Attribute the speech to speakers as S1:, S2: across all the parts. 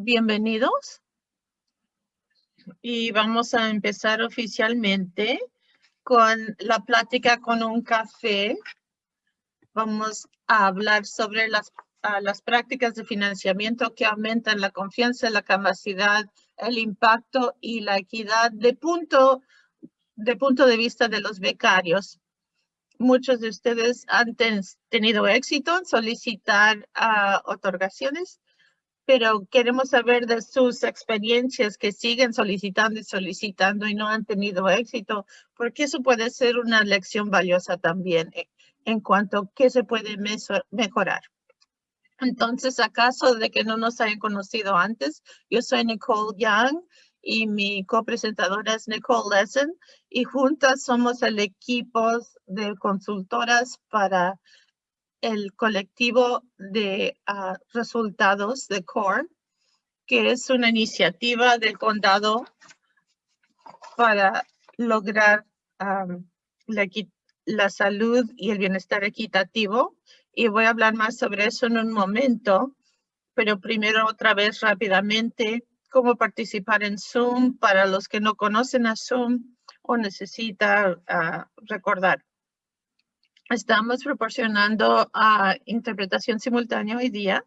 S1: Bienvenidos. Y vamos a empezar oficialmente con la plática con un café. Vamos a hablar sobre las, las prácticas de financiamiento que aumentan la confianza, la capacidad, el impacto y la equidad de punto de, punto de vista de los becarios. Muchos de ustedes han tenido éxito en solicitar uh, otorgaciones pero queremos saber de sus experiencias que siguen solicitando y solicitando y no han tenido éxito, porque eso puede ser una lección valiosa también eh, en cuanto a qué se puede mejorar. Entonces, acaso de que no nos hayan conocido antes, yo soy Nicole Young y mi copresentadora es Nicole Lesson y juntas somos el equipo de consultoras para el colectivo de ah, resultados de CORE, que es una iniciativa del condado para lograr la, la, salud y el bienestar equitativo. Y voy a hablar más sobre eso en un momento, pero primero otra vez rápidamente cómo participar en Zoom para los que no conocen a Zoom o necesitan ah, recordar. Estamos proporcionando uh, interpretación simultánea hoy día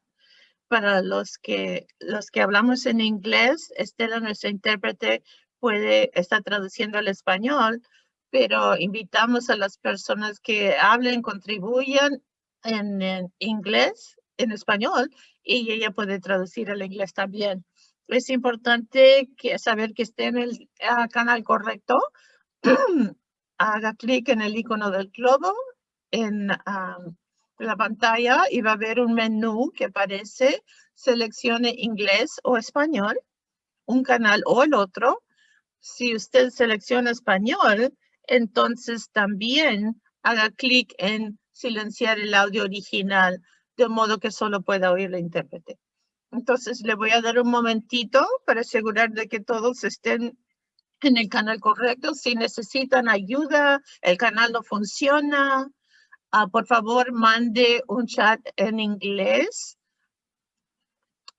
S1: para los que, los que hablamos en inglés. Estela, nuestra intérprete, puede estar traduciendo al español, pero invitamos a las personas que hablen, contribuyan en, inglés, en español, y ella puede traducir al inglés también. Es importante que, saber que esté en el uh, canal correcto. Haga clic en el icono del globo en la pantalla y va a haber un menú que aparece, seleccione inglés o español, un canal o el otro. Si usted selecciona español, entonces también haga clic en silenciar el audio original, de modo que solo pueda oír la intérprete. Entonces le voy a dar un momentito para asegurar de que todos estén en el canal correcto. Si necesitan ayuda, el canal no funciona, Ah, por favor, mande un chat en inglés.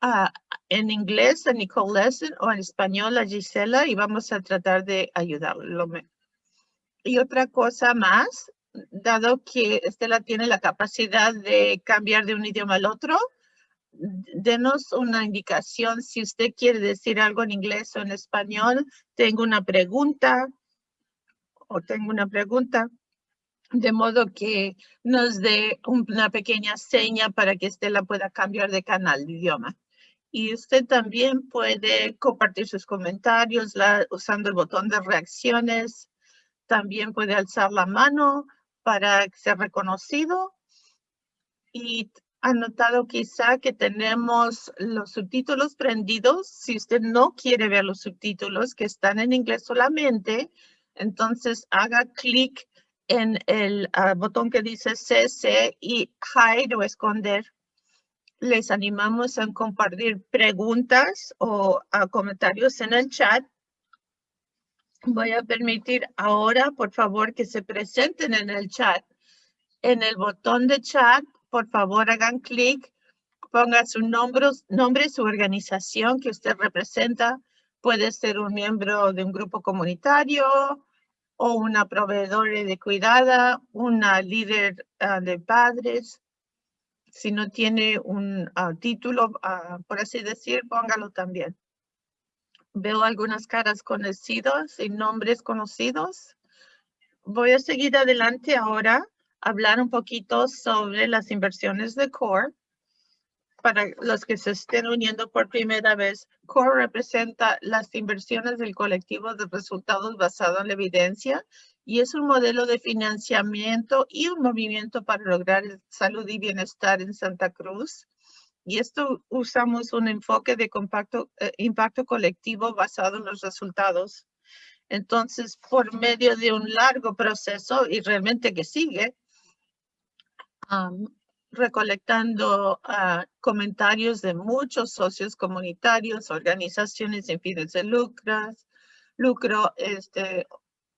S1: Uh, en inglés a Nicole Lesson o en español a Gisela y vamos a tratar de ayudarlo. Y otra cosa más, dado que Estela tiene la capacidad de cambiar de un idioma al otro, denos una indicación si usted quiere decir algo en inglés o en español. Tengo una pregunta o tengo una pregunta de modo que nos dé una pequeña seña para que Estela pueda cambiar de canal de idioma. Y usted también puede compartir sus comentarios usando el botón de reacciones. También puede alzar la mano para ser reconocido. Y ha notado quizá que tenemos los subtítulos prendidos. Si usted no quiere ver los subtítulos que están en inglés solamente, entonces haga clic en el ah, botón que dice CC y hide o esconder. Les animamos a compartir preguntas o ah, comentarios en el chat. Voy a permitir ahora, por favor, que se presenten en el chat. En el botón de chat, por favor, hagan clic, ponga su nombre, nombre, su organización que usted representa. Puede ser un miembro de un grupo comunitario, o una proveedora de cuidada, una líder ah, de padres. Si no tiene un ah, título, ah, por así decir, póngalo también. Veo algunas caras conocidas y nombres conocidos. Voy a seguir adelante ahora, hablar un poquito sobre las inversiones de CORE para los que se estén uniendo por primera vez, CORE representa las inversiones del colectivo de resultados basado en la evidencia y es un modelo de financiamiento y un movimiento para lograr salud y bienestar en Santa Cruz. Y esto usamos un enfoque de compacto, eh, impacto colectivo basado en los resultados. Entonces, por medio de un largo proceso y realmente que sigue, recolectando uh, comentarios de muchos socios comunitarios, organizaciones sin fines de lucros, lucro, este,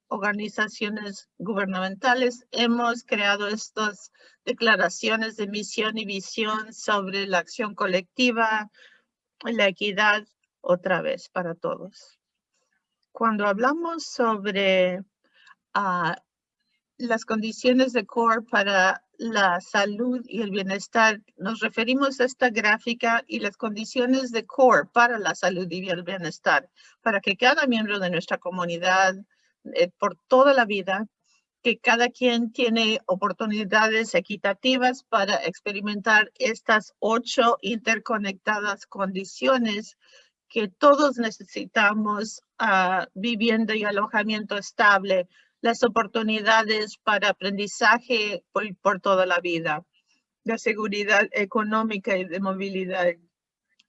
S1: organizaciones gubernamentales. Hemos creado estas declaraciones de misión y visión sobre la acción colectiva, la equidad otra vez para todos. Cuando hablamos sobre ah, las condiciones de core para la salud y el bienestar, nos referimos a esta gráfica y las condiciones de core para la salud y el bienestar, para que cada miembro de nuestra comunidad eh, por toda la vida, que cada quien tiene oportunidades equitativas para experimentar estas ocho interconectadas condiciones que todos necesitamos uh, vivienda y alojamiento estable, las oportunidades para aprendizaje por, toda la vida, la seguridad económica y de movilidad.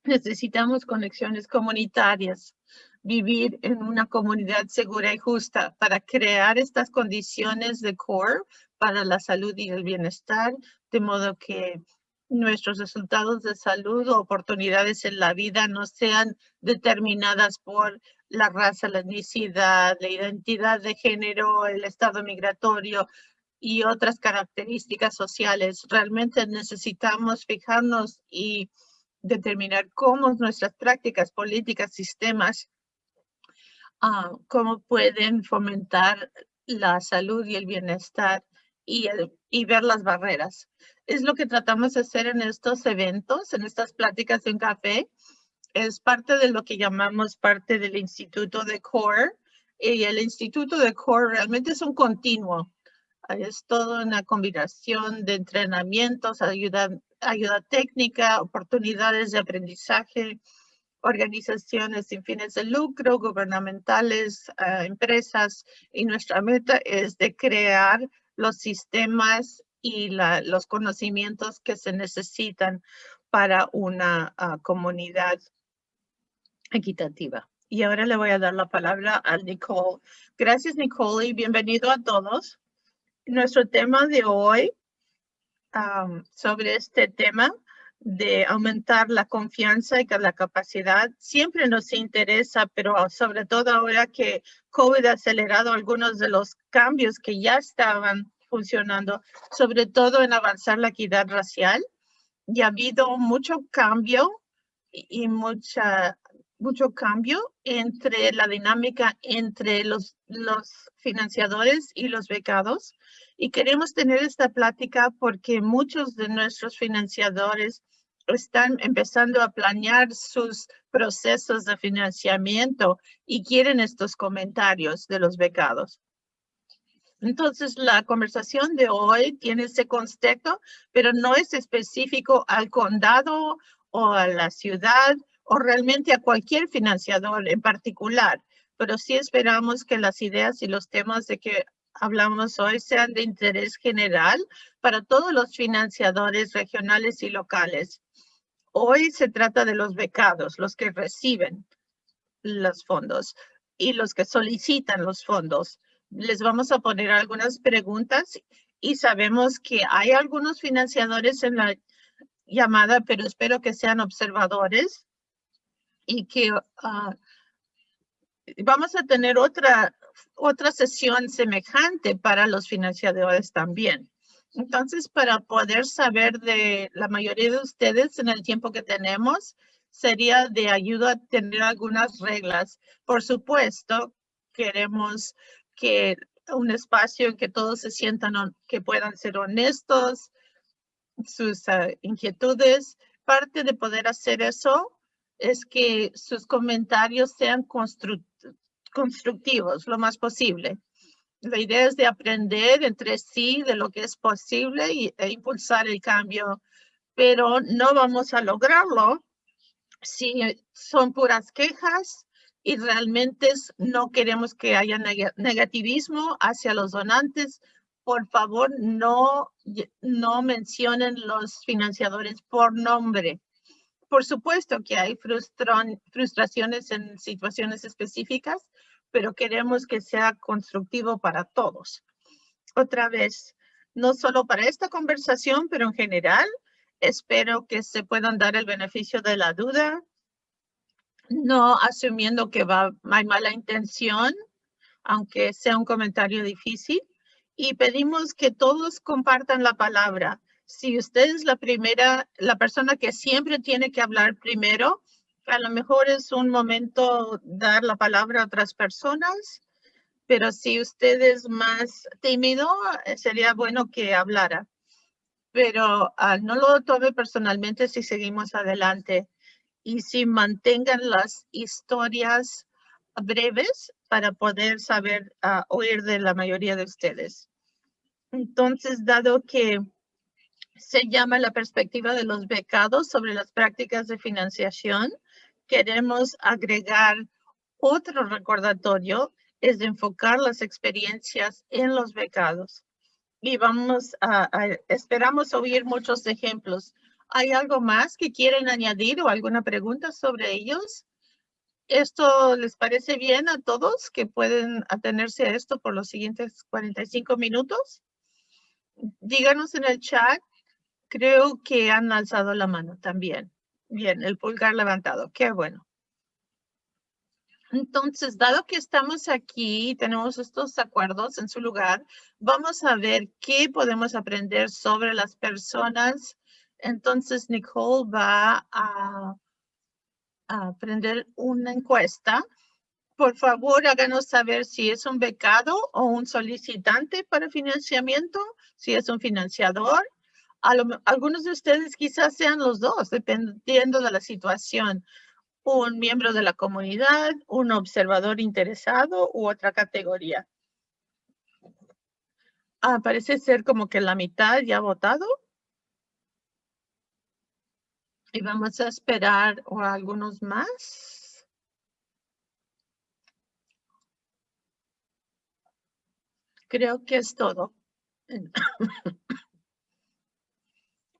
S1: Necesitamos conexiones comunitarias, vivir en una comunidad segura y justa para crear estas condiciones de core para la salud y el bienestar, de modo que nuestros resultados de salud o oportunidades en la vida no sean determinadas por la raza, la etnicidad, la identidad de género, el estado migratorio y otras características sociales. Realmente necesitamos fijarnos y determinar cómo nuestras prácticas, políticas, sistemas, ah, cómo pueden fomentar la salud y el bienestar y, y ver las barreras. Es lo que tratamos de hacer en estos eventos, en estas pláticas de un café, es parte de lo que llamamos parte del Instituto de CORE. Y el Instituto de CORE realmente es un continuo. Es toda una combinación de entrenamientos, ayuda, ayuda técnica, oportunidades de aprendizaje, organizaciones sin fines de lucro, gubernamentales, ah, empresas. Y nuestra meta es de crear los sistemas y los conocimientos que se necesitan para una ah, comunidad equitativa. Y ahora le voy a dar la palabra a Nicole. Gracias, Nicole, y bienvenido a todos. Nuestro tema de hoy sobre este tema de aumentar la confianza y la capacidad siempre nos interesa, pero sobre todo ahora que COVID ha acelerado algunos de los cambios que ya estaban funcionando, sobre todo en avanzar la equidad racial. Y ha habido mucho cambio y mucha mucho cambio entre la dinámica entre los, los financiadores y los becados. Y queremos tener esta plática porque muchos de nuestros financiadores están empezando a planear sus procesos de financiamiento y quieren estos comentarios de los becados. Entonces, la conversación de hoy tiene ese contexto, pero no es específico al condado o a la ciudad o realmente a cualquier financiador en particular, pero sí esperamos que las ideas y los temas de que hablamos hoy sean de interés general para todos los financiadores regionales y locales. Hoy se trata de los becados, los que reciben los fondos y los que solicitan los fondos. Les vamos a poner algunas preguntas y sabemos que hay algunos financiadores en la llamada, pero espero que sean observadores y que ah, vamos a tener otra, otra sesión semejante para los financiadores también. Entonces, para poder saber de la mayoría de ustedes en el tiempo que tenemos, sería de ayuda a tener algunas reglas. Por supuesto, queremos que un espacio en que todos se sientan que puedan ser honestos, sus ah, inquietudes. Parte de poder hacer eso es que sus comentarios sean constructivos lo más posible. La idea es de aprender entre sí de lo que es posible y, e impulsar el cambio, pero no vamos a lograrlo si son puras quejas y realmente no queremos que haya negativismo hacia los donantes. Por favor, no, no mencionen los financiadores por nombre por supuesto que hay frustraciones en situaciones específicas, pero queremos que sea constructivo para todos. Otra vez, no solo para esta conversación, pero en general, espero que se puedan dar el beneficio de la duda, no asumiendo que va, hay mala intención, aunque sea un comentario difícil, y pedimos que todos compartan la palabra si usted es la primera, la persona que siempre tiene que hablar primero, A lo mejor es un momento dar la palabra a otras personas, pero si usted es más tímido, eh, sería bueno que hablara. Pero ah, no lo tome personalmente si seguimos adelante y si mantengan las historias breves para poder saber uh, oír de la mayoría de ustedes. Entonces, dado que se llama la perspectiva de los becados sobre las prácticas de financiación, queremos agregar otro recordatorio, es de enfocar las experiencias en los becados. Y vamos a, esperamos oír muchos ejemplos. ¿Hay algo más que quieren añadir o alguna pregunta sobre ellos? ¿Esto les parece bien a todos que pueden atenerse a esto por los siguientes 45 minutos? Díganos en el chat. Creo que han alzado la mano también. Bien, el pulgar levantado. Qué bueno. Entonces, dado que estamos aquí y tenemos estos acuerdos en su lugar, vamos a ver qué podemos aprender sobre las personas. Entonces, Nicole va a a prender una encuesta. Por favor, háganos saber si es un becado o un solicitante para financiamiento, si es un financiador. Algunos de ustedes quizás sean los dos, dependiendo de la situación. Un miembro de la comunidad, un observador interesado u otra categoría. Ah, parece ser como que la mitad ya ha votado. Y vamos a esperar algunos más. Creo que es todo.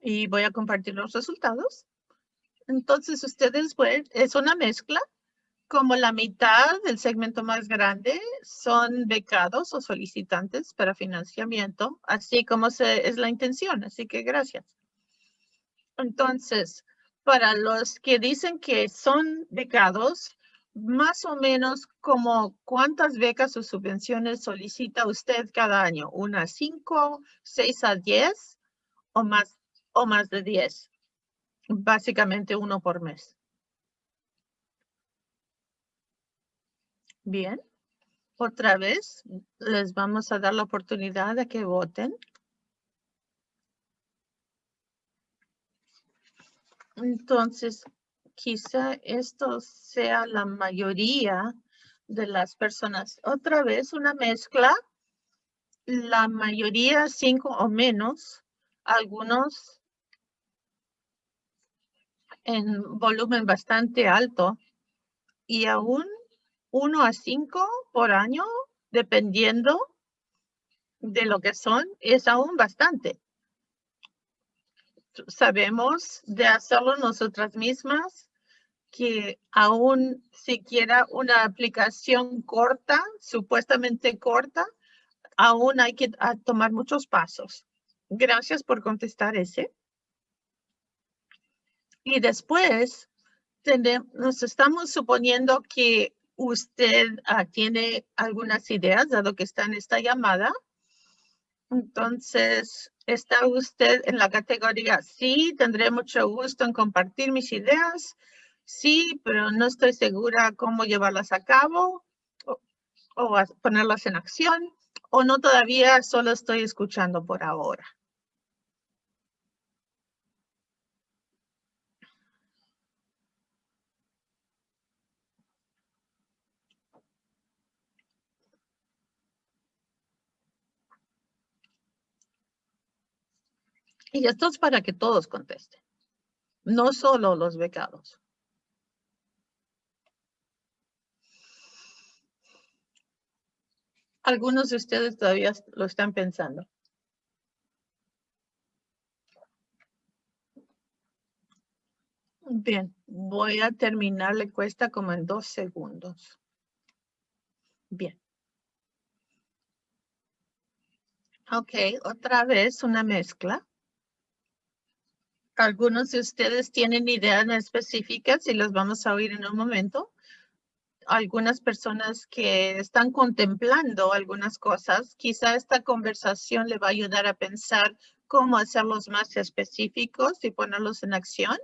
S1: y voy a compartir los resultados. Entonces, ustedes ven, es una mezcla. Como la mitad del segmento más grande son becados o solicitantes para financiamiento, así como se, es la intención. Así que gracias. Entonces, para los que dicen que son becados, más o menos como cuántas becas o subvenciones solicita usted cada año, ¿Una cinco, seis a diez o más, o más de diez? Básicamente uno por mes. Bien, otra vez les vamos a dar la oportunidad de que voten. Entonces, quizá esto sea la mayoría de las personas. Otra vez, una mezcla. La mayoría, cinco o menos. Algunos en volumen bastante alto. Y aún uno a cinco por año, dependiendo de lo que son, es aún bastante sabemos de hacerlo nosotras mismas, que aún siquiera una aplicación corta, supuestamente corta, aún hay que tomar muchos pasos. Gracias por contestar ese. Y después, nos estamos suponiendo que usted ah, tiene algunas ideas, dado que está en esta llamada. Entonces, ¿está usted en la categoría sí? Tendré mucho gusto en compartir mis ideas. Sí, pero no estoy segura cómo llevarlas a cabo o, o ponerlas en acción. O no todavía, solo estoy escuchando por ahora. Y esto es para que todos contesten, no solo los becados. Algunos de ustedes todavía lo están pensando. Bien, voy a terminar la encuesta como en dos segundos. Bien. Ok, otra vez una mezcla. Algunos de ustedes tienen ideas específicas y los vamos a oír en un momento. Algunas personas que están contemplando algunas cosas, quizá esta conversación le va a ayudar a pensar cómo hacerlos más específicos y ponerlos en acción.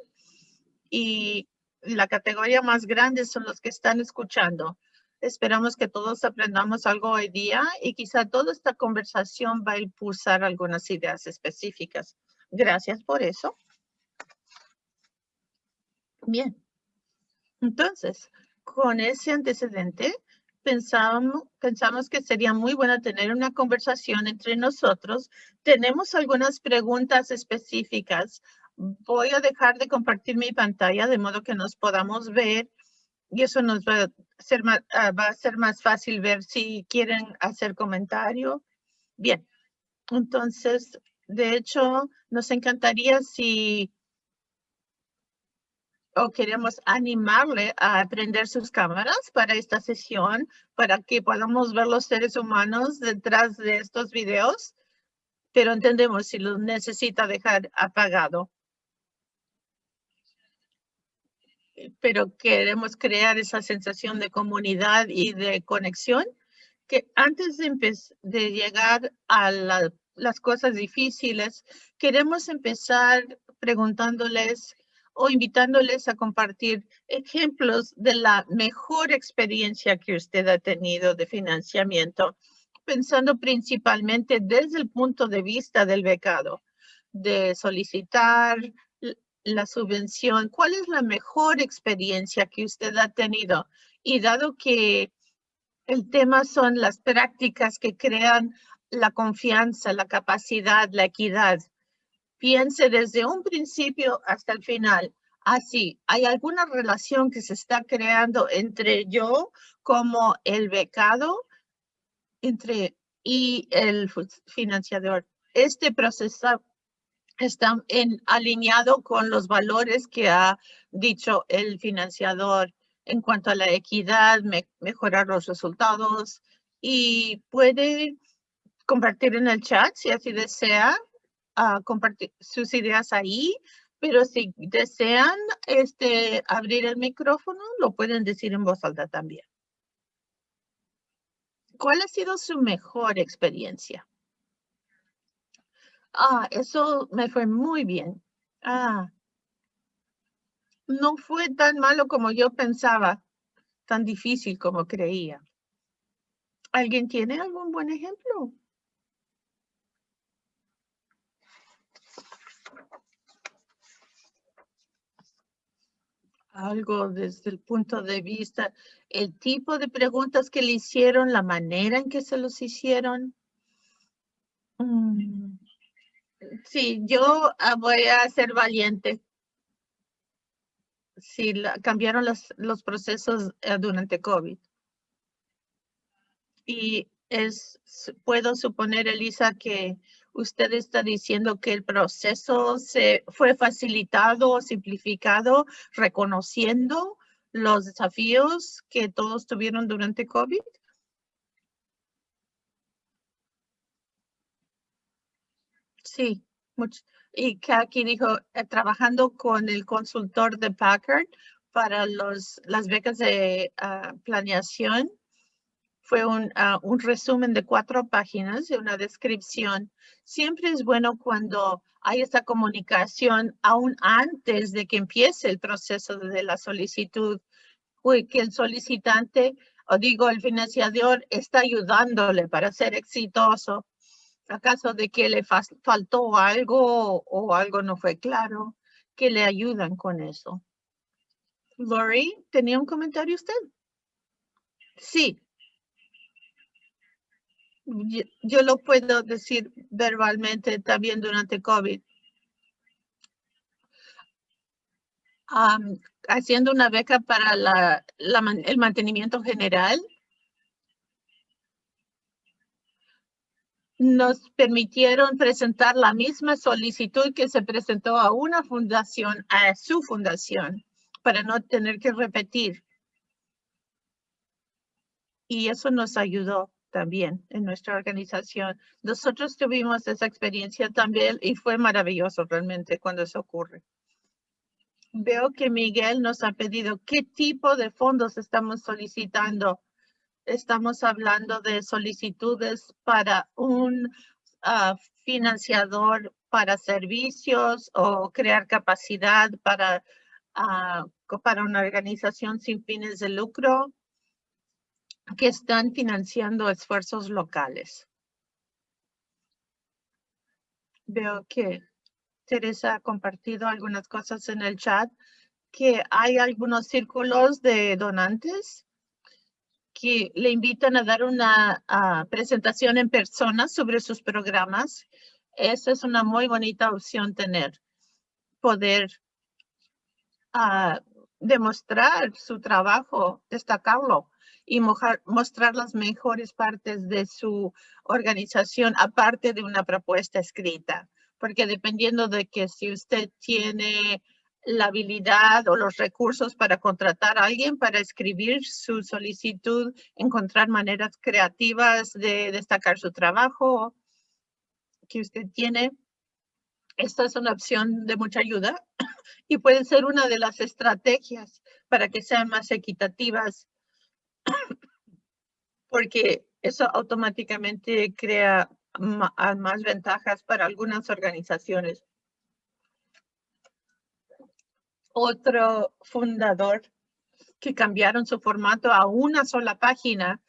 S1: Y la categoría más grande son los que están escuchando. Esperamos que todos aprendamos algo hoy día y quizá toda esta conversación va a impulsar algunas ideas específicas. Gracias por eso. Bien. Entonces, con ese antecedente, pensamos, pensamos que sería muy bueno tener una conversación entre nosotros. Tenemos algunas preguntas específicas. Voy a dejar de compartir mi pantalla de modo que nos podamos ver y eso nos va a ser ah, va a ser más fácil ver si quieren hacer comentario. Bien, entonces, de hecho, nos encantaría si o queremos animarle a prender sus cámaras para esta sesión, para que podamos ver los seres humanos detrás de estos videos, pero entendemos si lo necesita dejar apagado. Pero queremos crear esa sensación de comunidad y de conexión que antes de, de llegar a las cosas difíciles, queremos empezar preguntándoles o invitándoles a compartir ejemplos de la mejor experiencia que usted ha tenido de financiamiento, pensando principalmente desde el punto de vista del becado, de solicitar la subvención. ¿Cuál es la mejor experiencia que usted ha tenido? Y dado que el tema son las prácticas que crean la confianza, la capacidad, la equidad piense desde un principio hasta el final. Así, ¿hay alguna relación que se está creando entre yo como el becado entre y el financiador? Este proceso está en, alineado con los valores que ha dicho el financiador en cuanto a la equidad, mejorar los resultados y puede compartir en el chat si así desea compartir sus ideas ahí, pero si desean este, abrir el micrófono, lo pueden decir en voz alta también. ¿Cuál ha sido su mejor experiencia? Ah, eso me fue muy bien. Ah, no fue tan malo como yo pensaba, tan difícil como creía. ¿Alguien tiene algún buen ejemplo? Algo desde el punto de vista, el tipo de preguntas que le hicieron, la manera en que se los hicieron. Mm, sí, yo ah, voy a ser valiente. Sí, cambiaron los, los procesos eh, durante COVID. Y es, puedo suponer, Elisa, que usted está diciendo que el proceso se fue facilitado o simplificado reconociendo los desafíos que todos tuvieron durante COVID. Sí, mucho. y aquí dijo, eh, trabajando con el consultor de Packard para los, las becas de ah, planeación, fue un, ah, un resumen de cuatro páginas de una descripción. Siempre es bueno cuando hay esta comunicación aún antes de que empiece el proceso de la solicitud, que el solicitante, o digo, el financiador está ayudándole para ser exitoso. ¿Acaso de que le faltó algo o algo no fue claro? Que le ayudan con eso. Lori, ¿tenía un comentario usted? Sí, yo, lo puedo decir verbalmente también durante COVID. haciendo una beca para el mantenimiento general, nos permitieron presentar la misma solicitud que se presentó a una fundación, a su fundación, para no tener que repetir. Y eso nos ayudó también en nuestra organización. Nosotros tuvimos esa experiencia también y fue maravilloso realmente cuando eso ocurre. Veo que Miguel nos ha pedido qué tipo de fondos estamos solicitando. Estamos hablando de solicitudes para un ah, financiador para servicios o crear capacidad para uh, para una organización sin fines de lucro que están financiando esfuerzos locales. Veo que Teresa ha compartido algunas cosas en el chat, que hay algunos círculos de donantes que le invitan a dar una presentación en persona sobre sus programas. Esa es una muy bonita opción tener, poder ah, demostrar su trabajo, destacarlo y mostrar las mejores partes de su organización aparte de una propuesta escrita. Porque dependiendo de que si usted tiene la habilidad o los recursos para contratar a alguien para escribir su solicitud, encontrar maneras creativas de destacar su trabajo que usted tiene. Esta es una opción de mucha ayuda y puede ser una de las estrategias para que sean más equitativas porque eso automáticamente crea más ventajas para algunas organizaciones. Otro fundador que cambiaron su formato a una sola página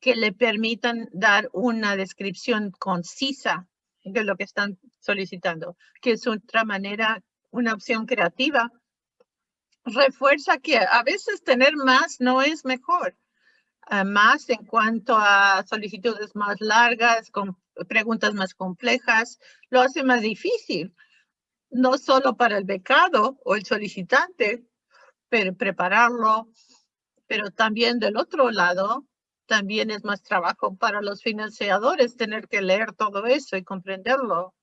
S1: que le permitan dar una descripción concisa de lo que están solicitando, que es otra manera, una opción creativa. Refuerza que a veces tener más no es mejor más en cuanto a solicitudes más largas, con preguntas más complejas, lo hace más difícil, no solo para el becado o el solicitante, pero prepararlo, pero también del otro lado, también es más trabajo para los financiadores tener que leer todo eso y comprenderlo.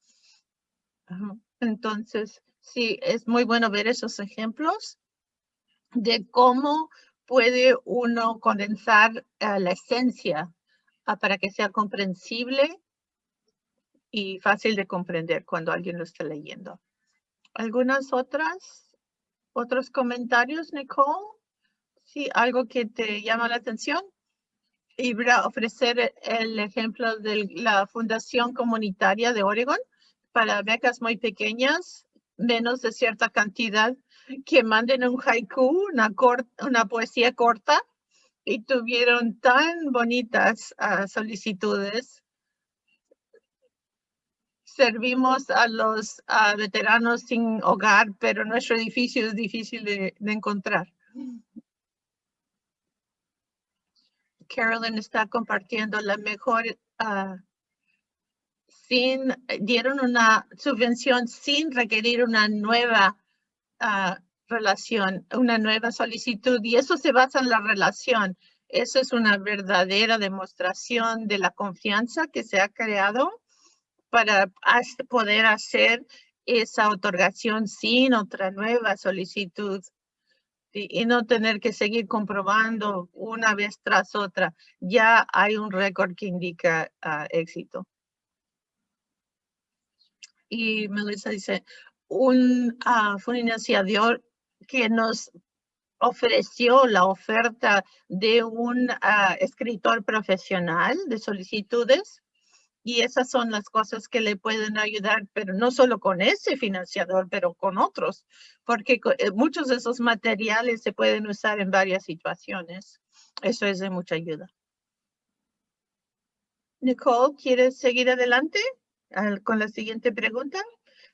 S1: Entonces, sí, es muy bueno ver esos ejemplos de cómo puede uno condensar eh, la esencia ah, para que sea comprensible y fácil de comprender cuando alguien lo está leyendo. ¿Algunas otras, otros comentarios, Nicole? Sí, algo que te llama la atención. Y ofrecer el ejemplo de la Fundación Comunitaria de Oregon para becas muy pequeñas, menos de cierta cantidad que manden un haiku, una, una poesía corta, y tuvieron tan bonitas ah, solicitudes. Servimos a los veteranos sin hogar, pero nuestro edificio es difícil de, encontrar. Carolyn está compartiendo la mejor, uh, sin, dieron una subvención sin requerir una nueva relación, una nueva solicitud y eso se basa en la relación. Eso es una verdadera demostración de la confianza que se ha creado para poder hacer esa otorgación sin otra nueva solicitud y, no tener que seguir comprobando una vez tras otra. Ya hay un récord que indica ah, éxito. Y Melissa dice, un uh, financiador que nos ofreció la oferta de un ah, escritor profesional de solicitudes y esas son las cosas que le pueden ayudar, pero no solo con ese financiador, pero con otros, porque eh, muchos de esos materiales se pueden usar en varias situaciones. Eso es de mucha ayuda. Nicole, ¿quieres seguir adelante con la siguiente pregunta?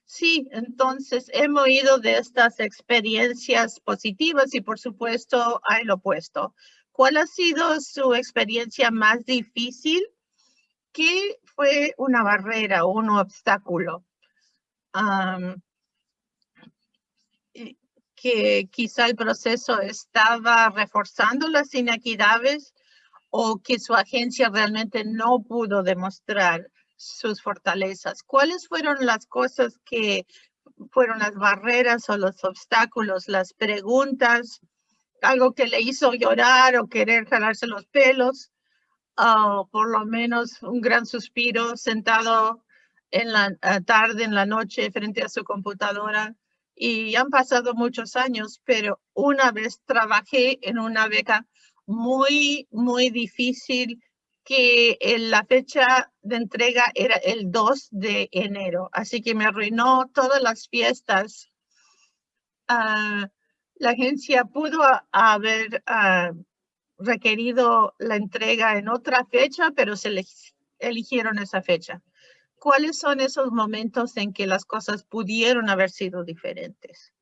S1: Sí, entonces hemos oído de estas experiencias positivas y por supuesto hay lo opuesto. ¿Cuál ha sido su experiencia más difícil? ¿Qué fue una barrera o un obstáculo? que quizá el proceso estaba reforzando las inequidades o que su agencia realmente no pudo demostrar sus fortalezas. ¿Cuáles fueron las cosas que fueron las barreras o los obstáculos, las preguntas, algo que le hizo llorar o querer jalarse los pelos, o por lo menos un gran suspiro sentado en la eh, tarde, en la noche, frente a su computadora. Y han pasado muchos años, pero una vez trabajé en una beca muy, muy difícil que la fecha de entrega era el 2 de enero, así que me arruinó todas las fiestas. Ah, la agencia pudo haber ah, requerido la entrega en otra fecha, pero se eligieron esa fecha. ¿Cuáles son esos momentos en que las cosas pudieron haber sido diferentes?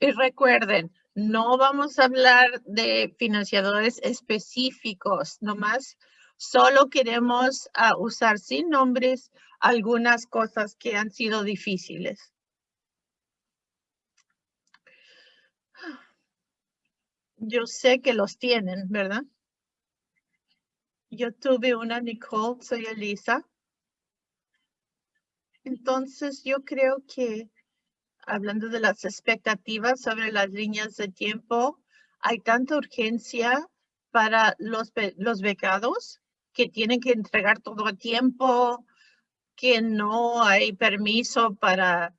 S1: Y recuerden, no vamos a hablar de financiadores específicos, nomás solo queremos ah, usar sin nombres algunas cosas que han sido difíciles. Yo sé que los tienen, ¿verdad? Yo tuve una Nicole, soy Elisa. Entonces yo creo que hablando de las expectativas sobre las líneas de tiempo, hay tanta urgencia para los, los becados que tienen que entregar todo a tiempo, que no hay permiso para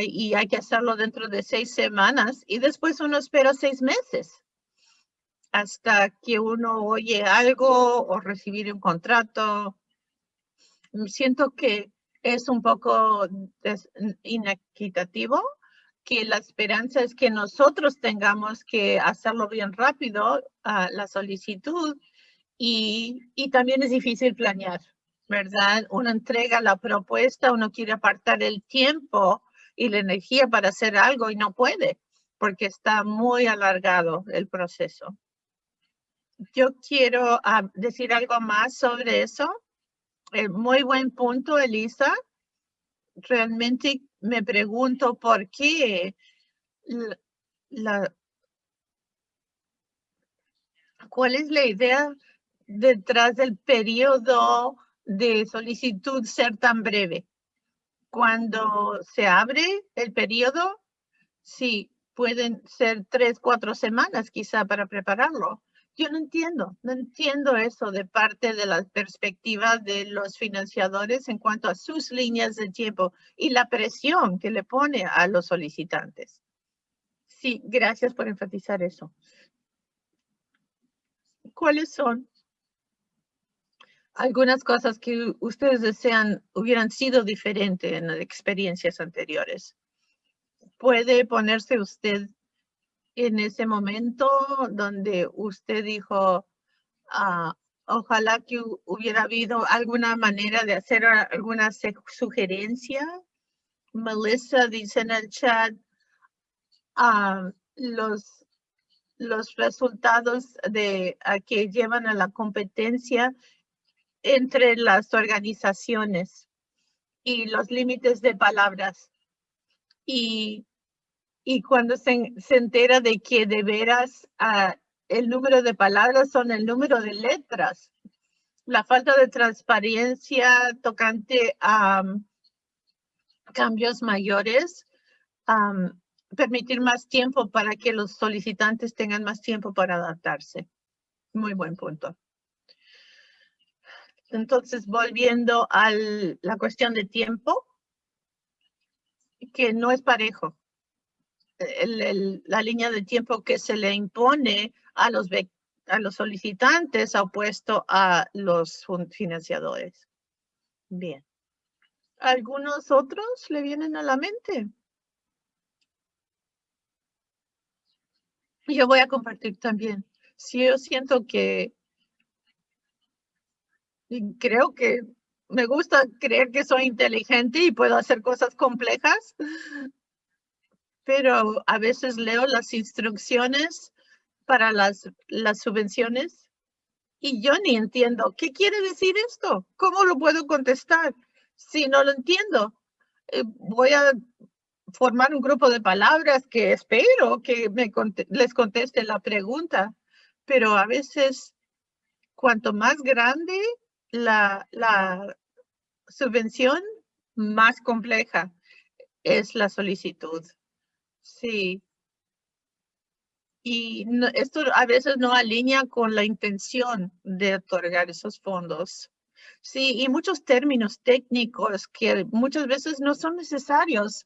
S1: y hay que hacerlo dentro de seis semanas y después uno espera seis meses hasta que uno oye algo o recibir un contrato. Siento que es un poco inequitativo que la esperanza es que nosotros tengamos que hacerlo bien rápido, a la solicitud, y, y también es difícil planear, ¿verdad? Uno entrega la propuesta, uno quiere apartar el tiempo y la energía para hacer algo y no puede porque está muy alargado el proceso. Yo quiero ah, decir algo más sobre eso. Eh, muy buen punto, Elisa. Realmente me pregunto por qué la, cuál es la idea detrás del periodo de solicitud ser tan breve cuando se abre el periodo, sí, pueden ser tres, cuatro semanas quizá para prepararlo. Yo no entiendo, no entiendo eso de parte de la perspectiva de los financiadores en cuanto a sus líneas de tiempo y la presión que le pone a los solicitantes. Sí, gracias por enfatizar eso. ¿Cuáles son algunas cosas que ustedes desean hubieran sido diferentes en las experiencias anteriores. Puede ponerse usted en ese momento donde usted dijo, ah, ojalá que hubiera habido alguna manera de hacer alguna sugerencia. Melissa dice en el chat, ah, los, los resultados de que llevan a la competencia entre las organizaciones y los límites de palabras. Y, y cuando se, se, entera de que de veras ah, el número de palabras son el número de letras, la falta de transparencia tocante a cambios mayores, permitir más tiempo para que los solicitantes tengan más tiempo para adaptarse. Muy buen punto. Entonces, volviendo a la cuestión de tiempo, que no es parejo. La línea de tiempo que se le impone a los, a los solicitantes opuesto a los financiadores. Bien. ¿Algunos otros le vienen a la mente? Yo voy a compartir también. Si yo siento que creo que me gusta creer que soy inteligente y puedo hacer cosas complejas, pero a veces leo las instrucciones para las, las subvenciones y yo ni entiendo. ¿Qué quiere decir esto? ¿Cómo lo puedo contestar? Si no lo entiendo, eh, voy a formar un grupo de palabras que espero que me les conteste la pregunta, pero a veces cuanto más grande la, la subvención más compleja es la solicitud. Sí. Y esto a veces no alinea con la intención de otorgar esos fondos. Sí, y muchos términos técnicos que muchas veces no son necesarios.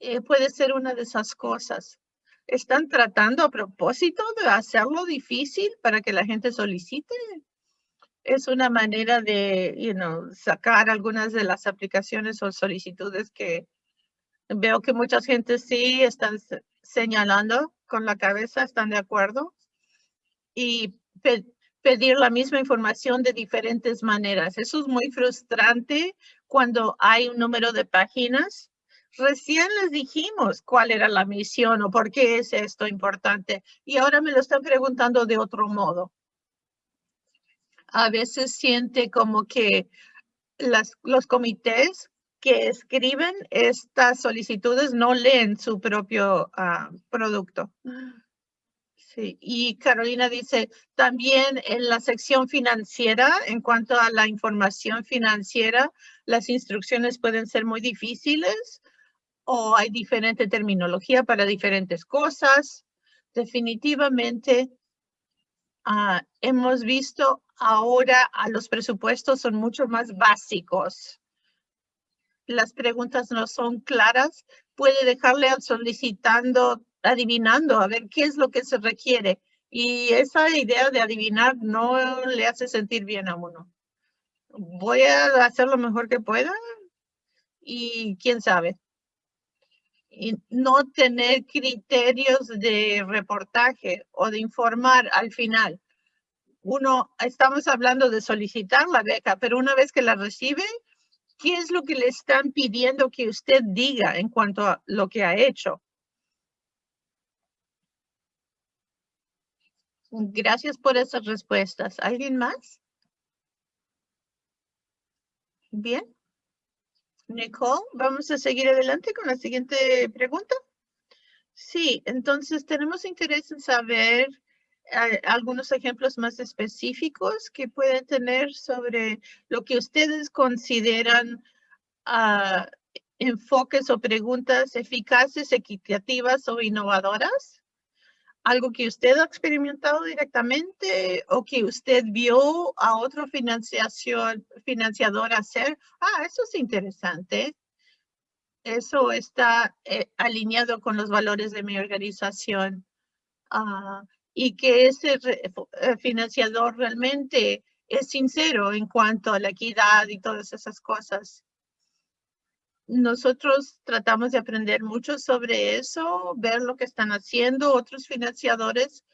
S1: Eh, puede ser una de esas cosas. ¿Están tratando a propósito de hacerlo difícil para que la gente solicite? es una manera de you know, sacar algunas de las aplicaciones o solicitudes que Veo que mucha gente sí están señalando con la cabeza, están de acuerdo. Y pedir la misma información de diferentes maneras. Eso es muy frustrante cuando hay un número de páginas. Recién les dijimos cuál era la misión o por qué es esto importante y ahora me lo están preguntando de otro modo. A veces siente como que las, los comités que escriben estas solicitudes no leen su propio ah, producto. Sí, y Carolina dice, también en la sección financiera, en cuanto a la información financiera, las instrucciones pueden ser muy difíciles o hay diferente terminología para diferentes cosas. Definitivamente, ah, hemos visto ahora a los presupuestos son mucho más básicos. Las preguntas no son claras. Puede dejarle al solicitando adivinando a ver qué es lo que se requiere. Y esa idea de adivinar no le hace sentir bien a uno. Voy a hacer lo mejor que pueda y quién sabe. Y no tener criterios de reportaje o de informar al final. Uno, estamos hablando de solicitar la beca, pero una vez que la recibe, ¿qué es lo que le están pidiendo que usted diga en cuanto a lo que ha hecho? Gracias por esas respuestas. ¿Alguien más? Bien. Nicole, vamos a seguir adelante con la siguiente pregunta. Sí, entonces tenemos interés en saber algunos ejemplos más específicos que pueden tener sobre lo que ustedes consideran ah, enfoques o preguntas eficaces, equitativas o innovadoras algo que usted ha experimentado directamente o que usted vio a otro financiador hacer. Ah, eso es interesante. Eso está eh, alineado con los valores de mi organización. Ah, y que ese eh, financiador realmente es sincero en cuanto a la equidad y todas esas cosas nosotros tratamos de aprender mucho sobre eso, ver lo que están haciendo otros financiadores.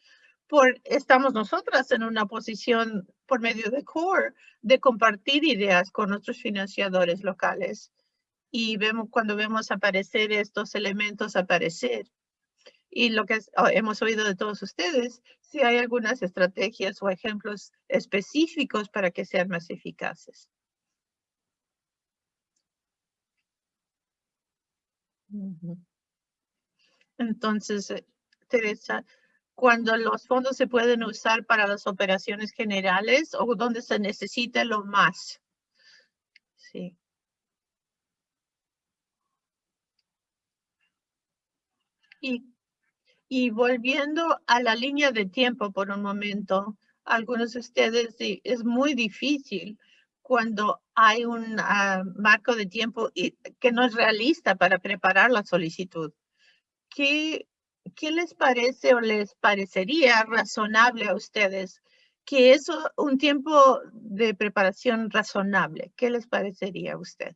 S1: Por, estamos nosotras en una posición por medio de CORE de compartir ideas con otros financiadores locales. Y vemos cuando vemos aparecer estos elementos aparecer. Y lo que hemos oído de todos ustedes, si hay algunas estrategias o ejemplos específicos para que sean más eficaces. Entonces, eh, Teresa, cuando los fondos se pueden usar para las operaciones generales o donde se necesita lo más. Sí. Y, y volviendo a la línea de tiempo por un momento, algunos de ustedes es muy difícil cuando hay un ah, marco de tiempo que no es realista para preparar la solicitud. ¿Qué, ¿Qué les parece o les parecería razonable a ustedes? Que es un tiempo de preparación razonable. ¿Qué les parecería a usted?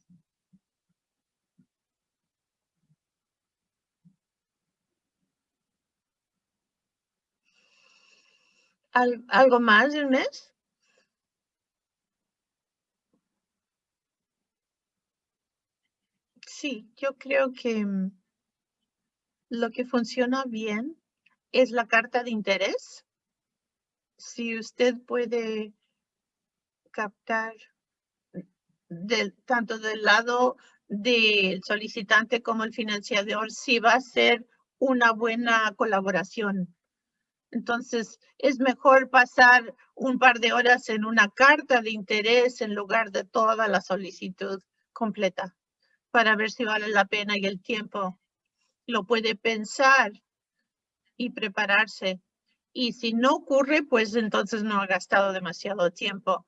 S1: ¿Algo más mes? Sí, yo creo que mm, lo que funciona bien es la carta de interés. Si usted puede captar tanto del lado del solicitante como el financiador, si va a ser una buena colaboración. Entonces, es mejor pasar un par de horas en una carta de interés en lugar de toda la solicitud completa para ver si vale la pena y el tiempo lo puede pensar y prepararse. Y si no ocurre, pues entonces no ha gastado demasiado tiempo.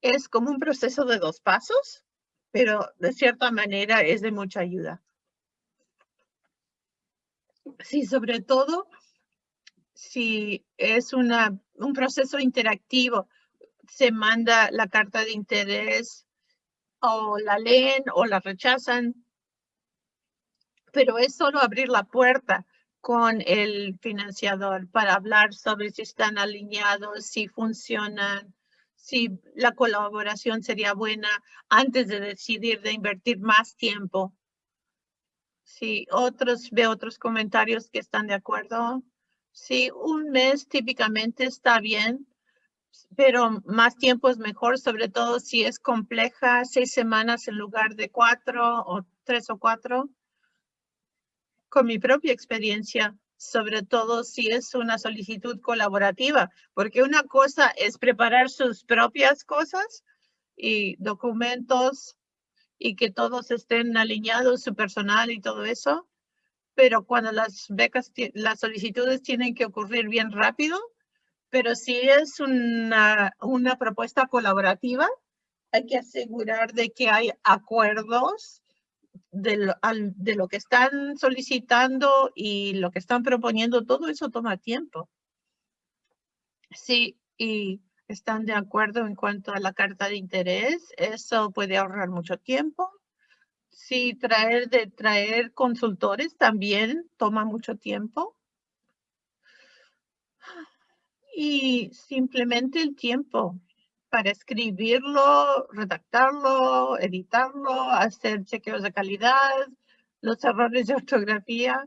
S1: Es como un proceso de dos pasos, pero de cierta manera es de mucha ayuda. Sí, sobre todo si es una, un proceso interactivo, se manda la carta de interés o la leen o la rechazan. pero es solo abrir la puerta con el financiador para hablar sobre si están alineados, si funcionan, si la colaboración sería buena antes de decidir de invertir más tiempo. Si otros, veo otros comentarios que están de acuerdo. Sí, un mes típicamente está bien, pero más tiempo es mejor, sobre todo si es compleja, seis semanas en lugar de cuatro o tres o cuatro. Con mi propia experiencia, sobre todo si es una solicitud colaborativa, porque una cosa es preparar sus propias cosas y documentos y que todos estén alineados, su personal y todo eso. Pero cuando las becas, las solicitudes tienen que ocurrir bien rápido, pero si es una, una propuesta colaborativa, hay que asegurar de que hay acuerdos de lo, de lo que están solicitando y lo que están proponiendo, todo eso toma tiempo. Sí, y están de acuerdo en cuanto a la carta de interés, eso puede ahorrar mucho tiempo. Sí, traer de traer consultores también toma mucho tiempo. Y simplemente el tiempo para escribirlo, redactarlo, editarlo, hacer chequeos de calidad, los errores de ortografía.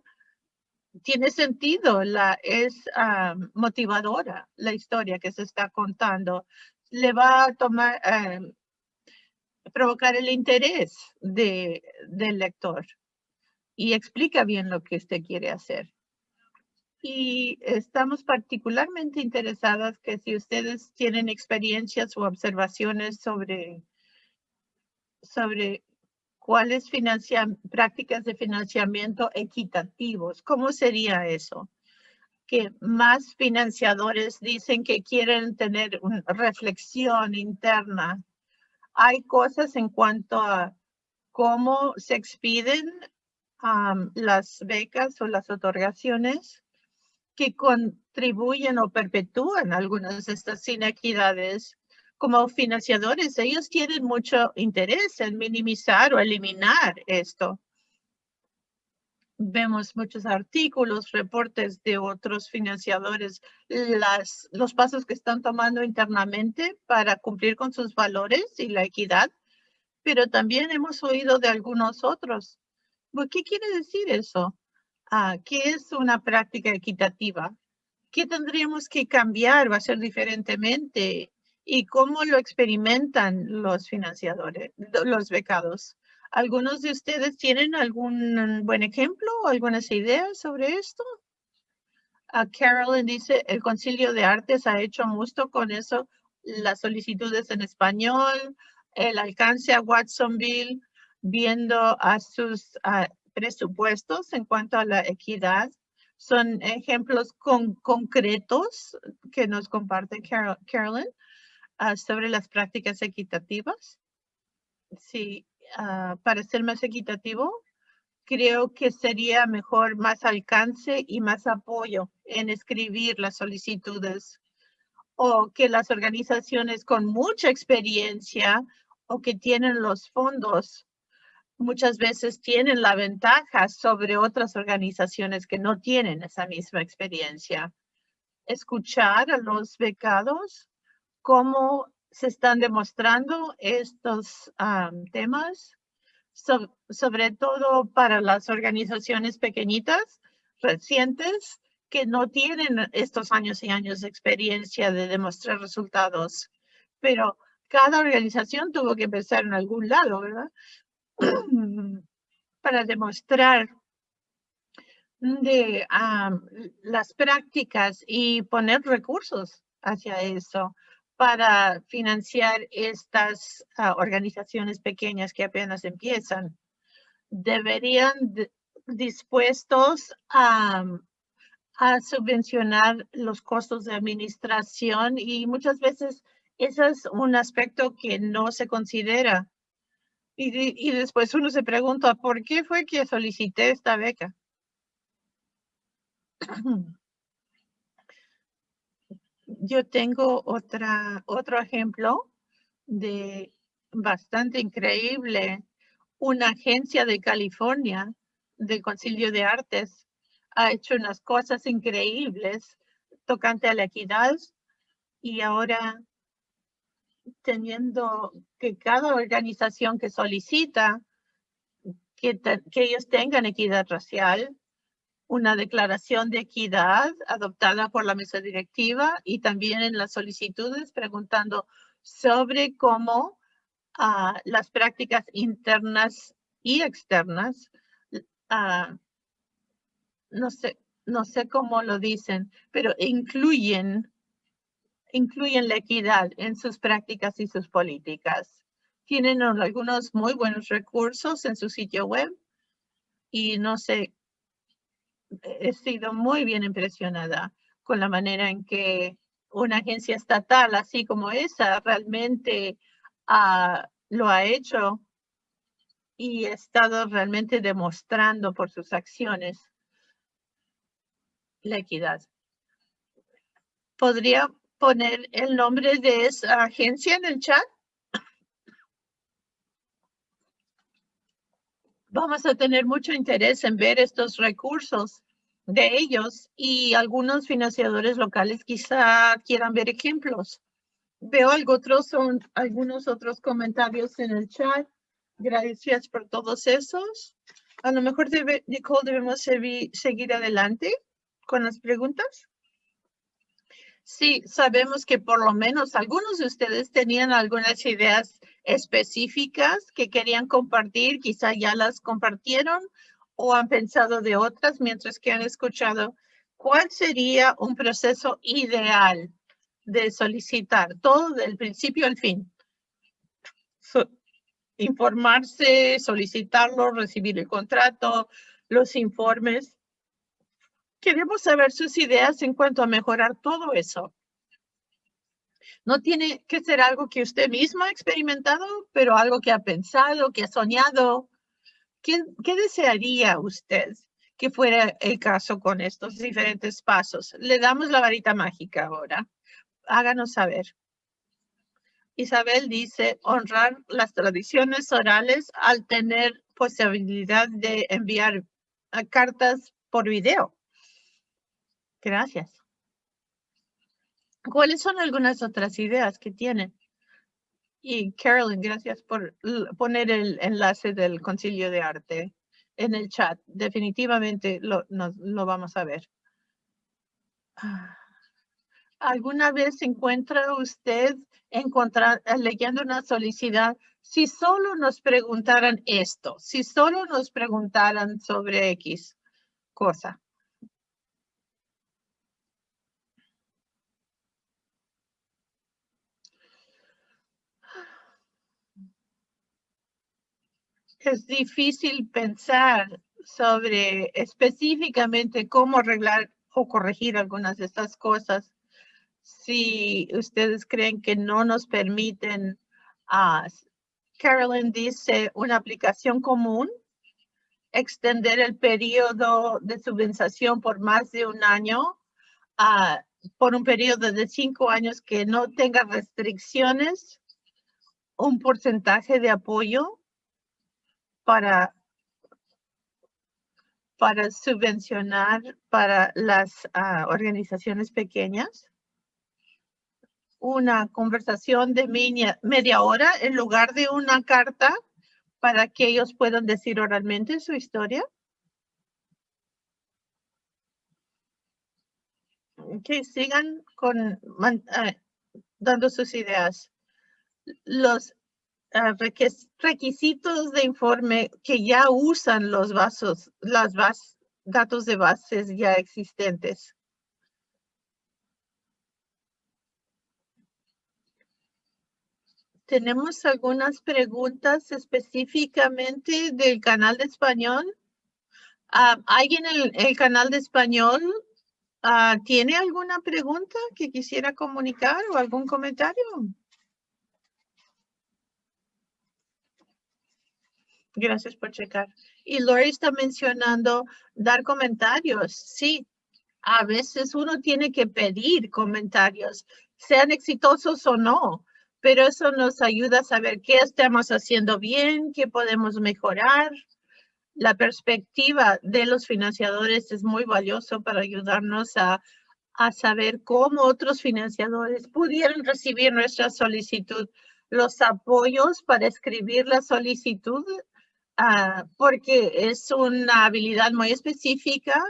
S1: Tiene sentido, la, es ah, motivadora la historia que se está contando. Le va a tomar, eh, provocar el interés de, del lector y explica bien lo que usted quiere hacer y estamos particularmente interesadas que si ustedes tienen experiencias o observaciones sobre, sobre cuáles prácticas de financiamiento equitativos, ¿cómo sería eso? Que más financiadores dicen que quieren tener una reflexión interna. Hay cosas en cuanto a cómo se expiden las becas o las otorgaciones que contribuyen o perpetúan algunas de estas inequidades. Como financiadores, ellos tienen mucho interés en minimizar o eliminar esto. Vemos muchos artículos, reportes de otros financiadores, las, los pasos que están tomando internamente para cumplir con sus valores y la equidad, pero también hemos oído de algunos otros. ¿Qué quiere decir eso? Ah, ¿Qué es una práctica equitativa? ¿Qué tendríamos que cambiar, va a ser diferentemente? ¿Y cómo lo experimentan los financiadores, los becados? ¿Algunos de ustedes tienen algún buen ejemplo o algunas ideas sobre esto? Uh, Carolyn dice, el Concilio de Artes ha hecho mucho con eso, las solicitudes en español, el alcance a Watsonville, viendo a sus presupuestos en cuanto a la equidad. Son ejemplos con, concretos que nos comparte Carolyn ah, sobre las prácticas equitativas. Sí, ah, para ser más equitativo, creo que sería mejor más alcance y más apoyo en escribir las solicitudes o que las organizaciones con mucha experiencia o que tienen los fondos muchas veces tienen la ventaja sobre otras organizaciones que no tienen esa misma experiencia. Escuchar a los becados cómo se están demostrando estos temas, sobre todo para las organizaciones pequeñitas, recientes, que no tienen estos años y años de experiencia de demostrar resultados. Pero cada organización tuvo que empezar en algún lado, ¿verdad? para demostrar de las prácticas y poner recursos hacia eso para financiar estas ah, organizaciones pequeñas que apenas empiezan. Deberían dispuestos a, a subvencionar los costos de administración y muchas veces ese es un aspecto que no se considera y, después uno se pregunta, ¿por qué fue que solicité esta beca? Yo tengo otro ejemplo de bastante increíble. Una agencia de California del Concilio de Artes ha hecho unas cosas increíbles tocante a la equidad y ahora teniendo que cada organización que solicita que ellos tengan equidad racial, una declaración de equidad adoptada por la mesa directiva y también en las solicitudes preguntando sobre cómo uh, las prácticas internas y externas, uh, no sé, no sé cómo lo dicen, pero incluyen, incluyen la equidad en sus prácticas y sus políticas. Tienen algunos muy buenos recursos en su sitio web y no sé, he sido muy bien impresionada con la manera en que una agencia estatal así como esa realmente uh, lo ha hecho y ha estado realmente demostrando por sus acciones la equidad. ¿Podría poner el nombre de esa agencia en el chat? Vamos a tener mucho interés en ver estos recursos de ellos y algunos financiadores locales quizá quieran ver ejemplos. Veo otros, son algunos otros comentarios en el chat. Gracias por todos esos. A lo mejor, debe, Nicole, debemos seguir adelante con las preguntas. Sí, sabemos que por lo menos algunos de ustedes tenían algunas ideas específicas que querían compartir, quizá ya las compartieron o han pensado de otras mientras que han escuchado, ¿cuál sería un proceso ideal de solicitar? Todo del principio al fin. informarse, solicitarlo, recibir el contrato, los informes. Queremos saber sus ideas en cuanto a mejorar todo eso. No tiene que ser algo que usted mismo ha experimentado, pero algo que ha pensado, que ha soñado, ¿Qué, desearía usted que fuera el caso con estos diferentes pasos? Le damos la varita mágica ahora. Háganos saber. Isabel dice honrar las tradiciones orales al tener posibilidad de enviar cartas por video. Gracias. ¿Cuáles son algunas otras ideas que tienen? Y Carolyn, gracias por poner el enlace del Concilio de Arte en el chat. Definitivamente lo, vamos a ver. Ah, ¿Alguna vez encuentra usted leyendo una solicitud, si solo nos preguntaran esto, si solo nos preguntaran sobre X cosa? Es difícil pensar sobre específicamente cómo arreglar o corregir algunas de estas cosas si ustedes creen que no nos permiten. Uh, Carolyn dice una aplicación común, extender el periodo de subvención por más de un año, uh, por un periodo de cinco años que no tenga restricciones, un porcentaje de apoyo para, para subvencionar para las ah, organizaciones pequeñas. Una conversación de media, media hora en lugar de una carta para que ellos puedan decir oralmente su historia. Que sigan con, ah, dando sus ideas. Los Requisitos de informe que ya usan los vasos, las datos de bases ya existentes. Tenemos algunas preguntas específicamente del canal de español. Ah, ¿Alguien en el, canal de español ah, tiene alguna pregunta que quisiera comunicar o algún comentario? Gracias por checar. Y Lori está mencionando dar comentarios. Sí, a veces uno tiene que pedir comentarios, sean exitosos o no, pero eso nos ayuda a saber qué estamos haciendo bien, qué podemos mejorar. la perspectiva de los financiadores es muy valioso para ayudarnos a, a saber cómo otros financiadores pudieron recibir nuestra solicitud, los apoyos para escribir la solicitud, uh, porque es una habilidad muy específica,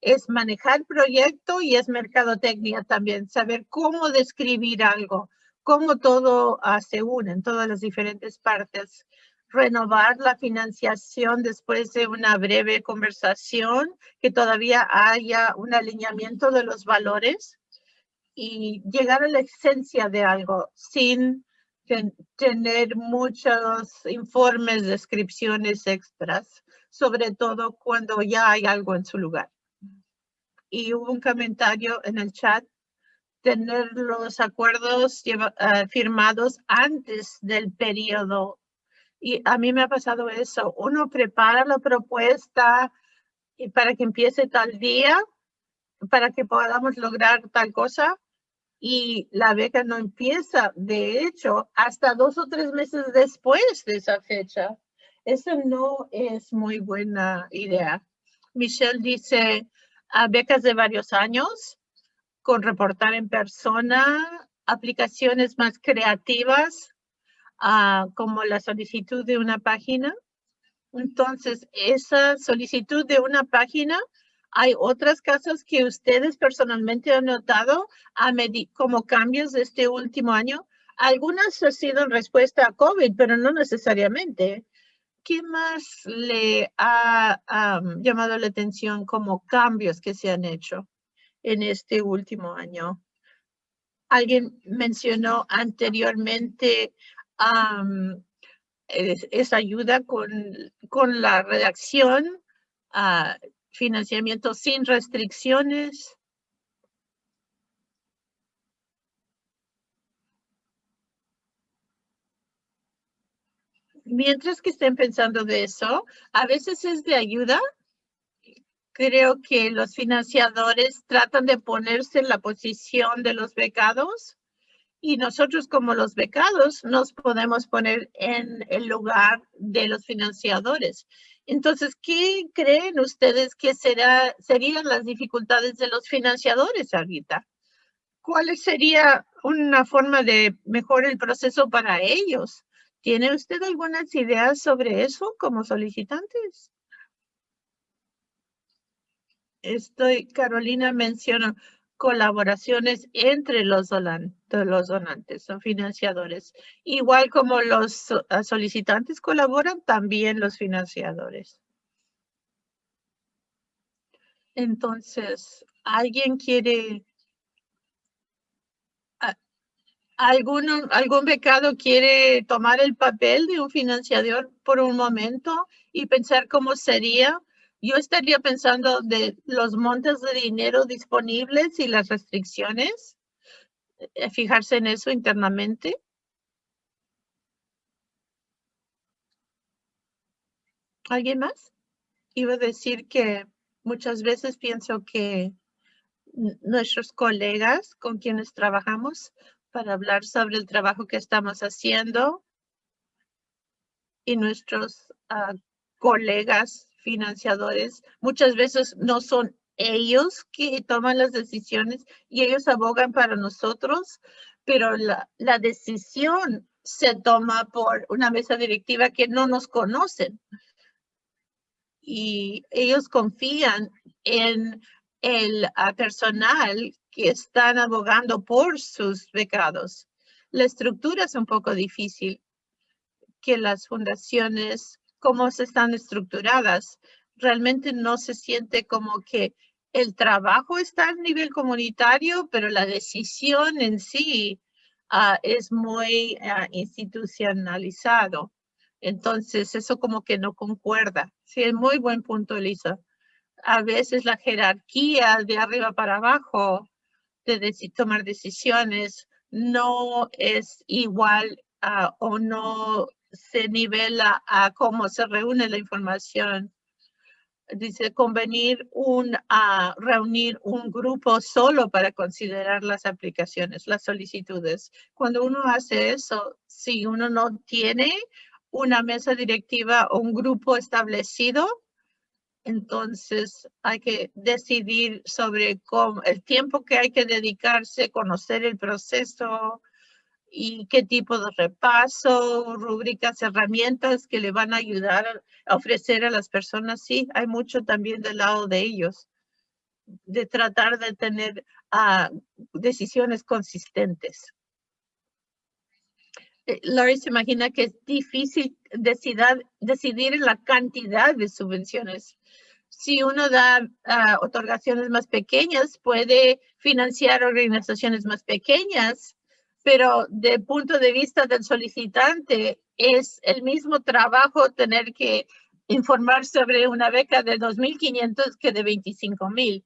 S1: es manejar proyecto y es mercadotecnia también, saber cómo describir algo, cómo todo uh, se une en todas las diferentes partes. Renovar la financiación después de una breve conversación, que todavía haya un alineamiento de los valores y llegar a la esencia de algo sin tener muchos informes, descripciones extras, sobre todo cuando ya hay algo en su lugar. Y hubo un comentario en el chat, tener los acuerdos uh, firmados antes del periodo y a mí me ha pasado eso. Uno prepara la propuesta y para que empiece tal día, para que podamos lograr tal cosa. Y la beca no empieza, de hecho, hasta dos o tres meses después de esa fecha. Eso no es muy buena idea. Michelle dice, a becas de varios años, con reportar en persona, aplicaciones más creativas, como la solicitud de una página. Entonces, esa solicitud de una página, hay otras casos que ustedes personalmente han notado a como cambios de este último año. Algunas han sido en respuesta a COVID, pero no necesariamente. ¿Qué más le ha llamado la atención como cambios que se han hecho en este último año? Alguien mencionó anteriormente es, ayuda con, con la redacción, uh, financiamiento sin restricciones. Mientras que estén pensando de eso, a veces es de ayuda. Creo que los financiadores tratan de ponerse en la posición de los becados y nosotros como los becados nos podemos poner en el lugar de los financiadores. Entonces, ¿qué creen ustedes que será, serían las dificultades de los financiadores ahorita? ¿Cuál sería una forma de mejorar el proceso para ellos? ¿Tiene usted algunas ideas sobre eso como solicitantes? Estoy, Carolina menciona, colaboraciones entre los, los donantes o financiadores. Igual como los ah, solicitantes colaboran, también los financiadores. Entonces, ¿alguien quiere ¿Algún, ¿Algún becado quiere tomar el papel de un financiador por un momento y pensar cómo sería yo estaría pensando de los montes de dinero disponibles y las restricciones, eh, fijarse en eso internamente. ¿Alguien más? Iba a decir que muchas veces pienso que nuestros colegas con quienes trabajamos para hablar sobre el trabajo que estamos haciendo y nuestros ah, colegas financiadores, muchas veces no son ellos que toman las decisiones y ellos abogan para nosotros, pero la, la decisión se toma por una mesa directiva que no nos conocen. Y ellos confían en el personal que están abogando por sus becados. La estructura es un poco difícil que las fundaciones cómo se están estructuradas. Realmente no se siente como que el trabajo está a nivel comunitario, pero la decisión en sí ah, es muy ah, institucionalizado. Entonces, eso como que no concuerda. Sí, es muy buen punto, Elisa. A veces la jerarquía de arriba para abajo de tomar decisiones no es igual ah, o no se nivela a cómo se reúne la información. Dice convenir un, a reunir un grupo solo para considerar las aplicaciones, las solicitudes. Cuando uno hace eso, si uno no tiene una mesa directiva o un grupo establecido, Entonces hay que decidir sobre cómo, el tiempo que hay que dedicarse, conocer el proceso y qué tipo de repaso, rúbricas, herramientas que le van a ayudar a ofrecer a las personas. Sí, hay mucho también del lado de ellos, de tratar de tener ah, decisiones consistentes. Eh, Laurie se imagina que es difícil decidir, decidir la cantidad de subvenciones. Si uno da uh, otorgaciones más pequeñas, puede financiar organizaciones más pequeñas, pero de punto de vista del solicitante, es el mismo trabajo tener que informar sobre una beca de 2.500 que de 25.000.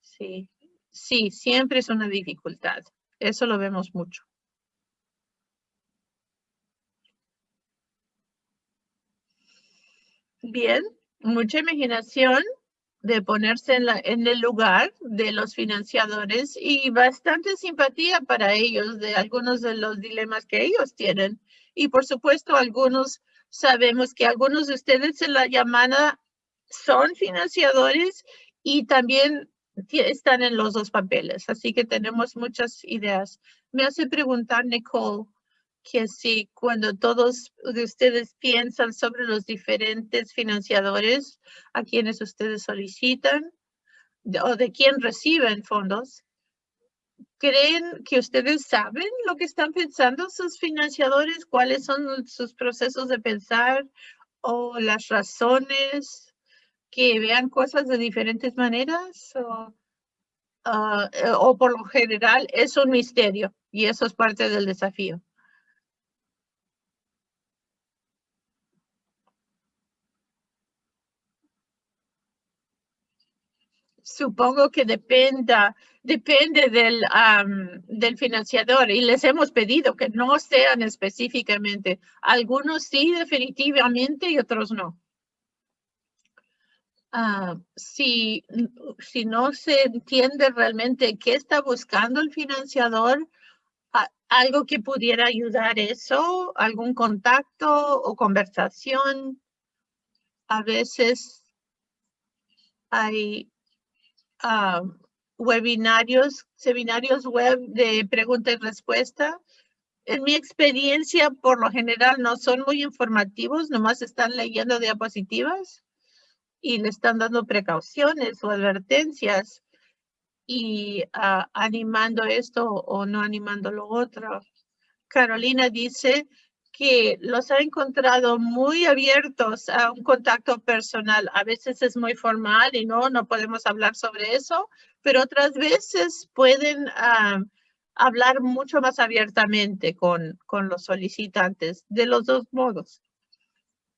S1: Sí, sí, siempre es una dificultad. Eso lo vemos mucho. Bien, mucha imaginación de ponerse en, la, en el lugar de los financiadores y bastante simpatía para ellos de algunos de los dilemas que ellos tienen. Y por supuesto, algunos sabemos que algunos de ustedes en la llamada son financiadores y también están en los dos papeles. Así que tenemos muchas ideas. Me hace preguntar, Nicole, que sí, cuando todos ustedes piensan sobre los diferentes financiadores a quienes ustedes solicitan o de quién reciben fondos, ¿creen que ustedes saben lo que están pensando sus financiadores? ¿Cuáles son sus procesos de pensar o las razones que vean cosas de diferentes maneras? O, eh, o por lo general es un misterio y eso es parte del desafío. Supongo que dependa, depende del, del financiador y les hemos pedido que no sean específicamente. Algunos sí definitivamente y otros no. Ah, si, si no se entiende realmente qué está buscando el financiador, algo que pudiera ayudar eso, algún contacto o conversación. A veces hay webinarios, seminarios web de pregunta y respuesta. En mi experiencia, por lo general, no son muy informativos, nomás están leyendo diapositivas y le están dando precauciones o advertencias y ah, animando esto o no animando lo otro. Carolina dice que los ha encontrado muy abiertos a un contacto personal. A veces es muy formal y no, no podemos hablar sobre eso, pero otras veces pueden ah, hablar mucho más abiertamente con, con los solicitantes de los dos modos.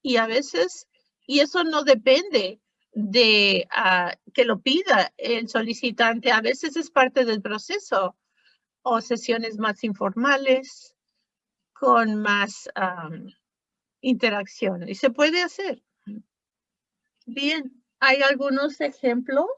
S1: Y a veces, y eso no depende de ah, que lo pida el solicitante, a veces es parte del proceso o sesiones más informales con más interacción y se puede hacer. Bien, ¿hay algunos ejemplos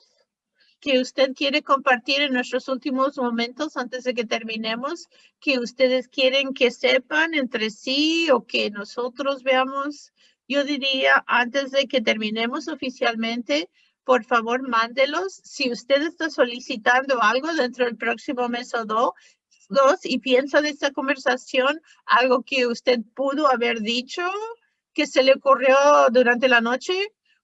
S1: que usted quiere compartir en nuestros últimos momentos antes de que terminemos, que ustedes quieren que sepan entre sí o que nosotros veamos? Yo diría, antes de que terminemos oficialmente, por favor, mándelos. Si usted está solicitando algo dentro del próximo mes o dos, dos y piensa de esta conversación algo que usted pudo haber dicho que se le ocurrió durante la noche,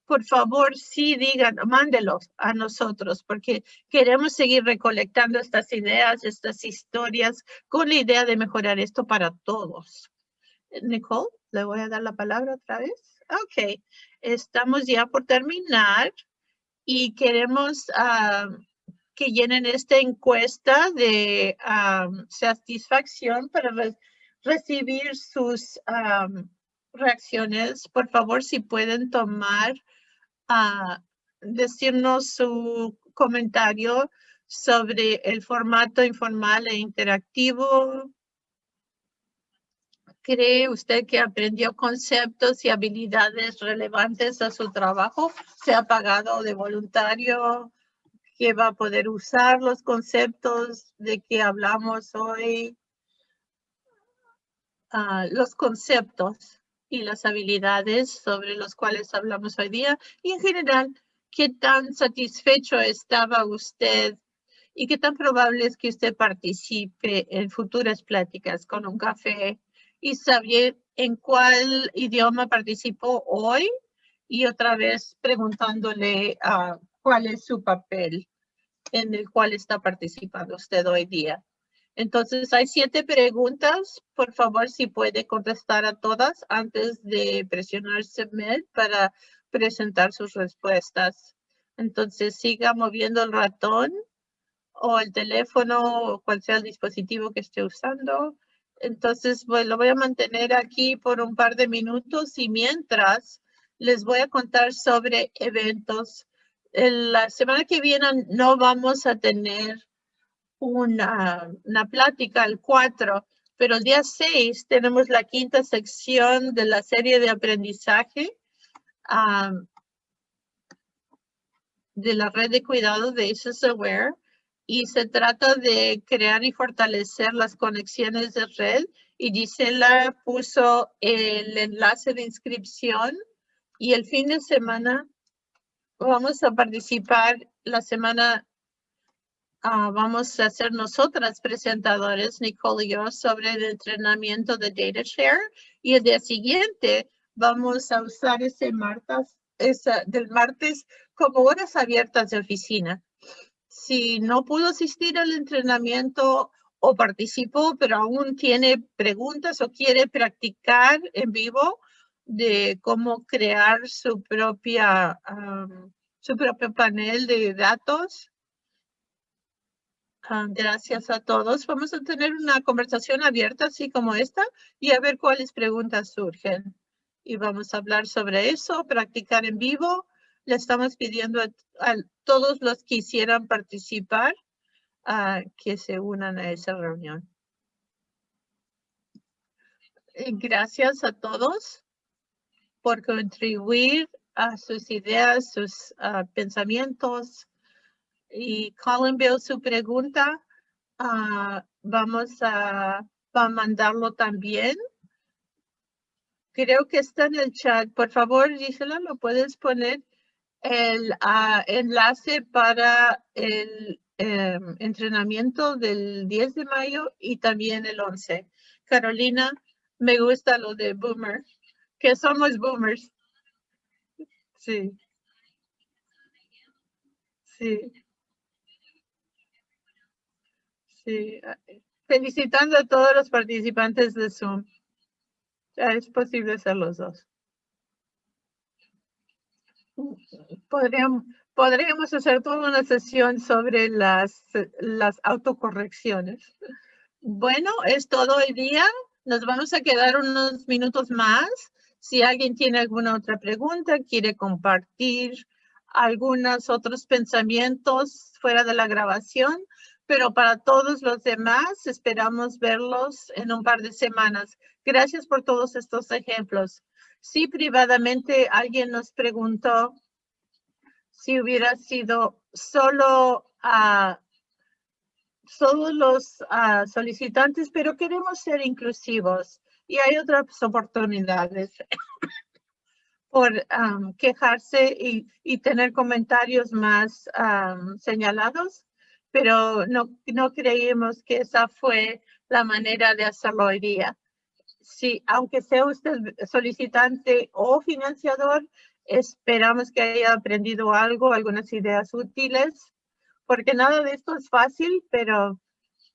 S1: por favor, sí digan, mándelos a nosotros, porque queremos seguir recolectando estas ideas, estas historias, con la idea de mejorar esto para todos. Nicole, le voy a dar la palabra otra vez. Ok, estamos ya por terminar y queremos uh, que llenen esta encuesta de satisfacción para recibir sus reacciones. Por favor, si pueden tomar, uh, decirnos su comentario sobre el formato informal e interactivo. ¿Cree usted que aprendió conceptos y habilidades relevantes a su trabajo? ¿Se ha pagado de voluntario? Que va a poder usar los conceptos de que hablamos hoy, ah, los conceptos y las habilidades sobre los cuales hablamos hoy día. Y en general, qué tan satisfecho estaba usted y qué tan probable es que usted participe en futuras pláticas con un café y saber en cuál idioma participó hoy y otra vez preguntándole cuál es su papel en el cual está participando usted hoy día. Entonces, hay siete preguntas. Por favor, si puede contestar a todas antes de presionar Submit para presentar sus respuestas. Entonces, siga moviendo el ratón o el teléfono o cual sea el dispositivo que esté usando. Entonces, pues, lo voy a mantener aquí por un par de minutos y mientras les voy a contar sobre eventos. La semana que viene no vamos a tener una, una plática el 4, pero el día 6 tenemos la quinta sección de la serie de aprendizaje de la red de cuidado de ACES Aware y se trata de crear y fortalecer las conexiones de red y Gisela puso el enlace de inscripción y el fin de semana vamos a participar la semana Ah, vamos a hacer nosotras presentadores, Nicole y yo, sobre el entrenamiento de DataShare. Y el día siguiente vamos a usar ese martes, esa, del martes como horas abiertas de oficina. Si no pudo asistir al entrenamiento o participó, pero aún tiene preguntas o quiere practicar en vivo de cómo crear su propia, su propio panel de datos, Ah, gracias a todos. Vamos a tener una conversación abierta así como esta y a ver cuáles preguntas surgen. Y vamos a hablar sobre eso, practicar en vivo. Le estamos pidiendo a, todos los que quisieran participar a que se unan a esa reunión. Gracias a todos por contribuir a sus ideas, sus ah, pensamientos, y Colin veo su pregunta. Ah, vamos a, mandarlo también. Creo que está en el chat. Por favor, Gisela, ¿lo puedes poner el ah, enlace para el em, entrenamiento del 10 de mayo y también el 11? Carolina, me gusta lo de boomer, que somos boomers. Sí. Sí. Sí, felicitando a todos los participantes de Zoom. Ya es posible ser los dos. Podríamos, podríamos hacer toda una sesión sobre las, las autocorrecciones. Bueno, es todo el día. Nos vamos a quedar unos minutos más. Si alguien tiene alguna otra pregunta, quiere compartir algunos otros pensamientos fuera de la grabación, pero para todos los demás esperamos verlos en un par de semanas. Gracias por todos estos ejemplos. Sí, privadamente alguien nos preguntó si hubiera sido solo a solo los solicitantes, pero queremos ser inclusivos y hay otras oportunidades por quejarse y, tener comentarios más señalados pero no, no creímos que esa fue la manera de hacerlo hoy día. Sí, aunque sea usted solicitante o financiador, esperamos que haya aprendido algo, algunas ideas útiles, porque nada de esto es fácil, pero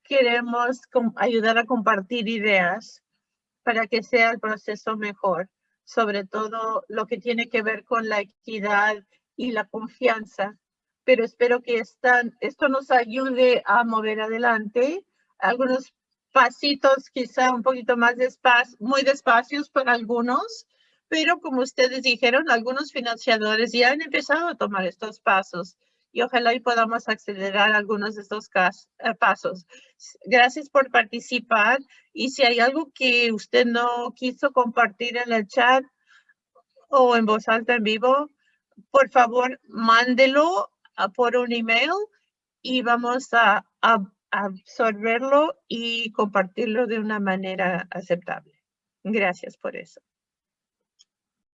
S1: queremos ayudar a compartir ideas para que sea el proceso mejor, sobre todo lo que tiene que ver con la equidad y la confianza pero espero que esto nos ayude a mover adelante. Algunos pasitos quizá un poquito más despacio, muy despacios para algunos, pero como ustedes dijeron, algunos financiadores ya han empezado a tomar estos pasos y ojalá y podamos acelerar algunos de estos eh, pasos. Gracias por participar y si hay algo que usted no quiso compartir en el chat o en voz alta en vivo, por favor, mándelo por un email y vamos a, absorberlo y compartirlo de una manera aceptable. Gracias por eso.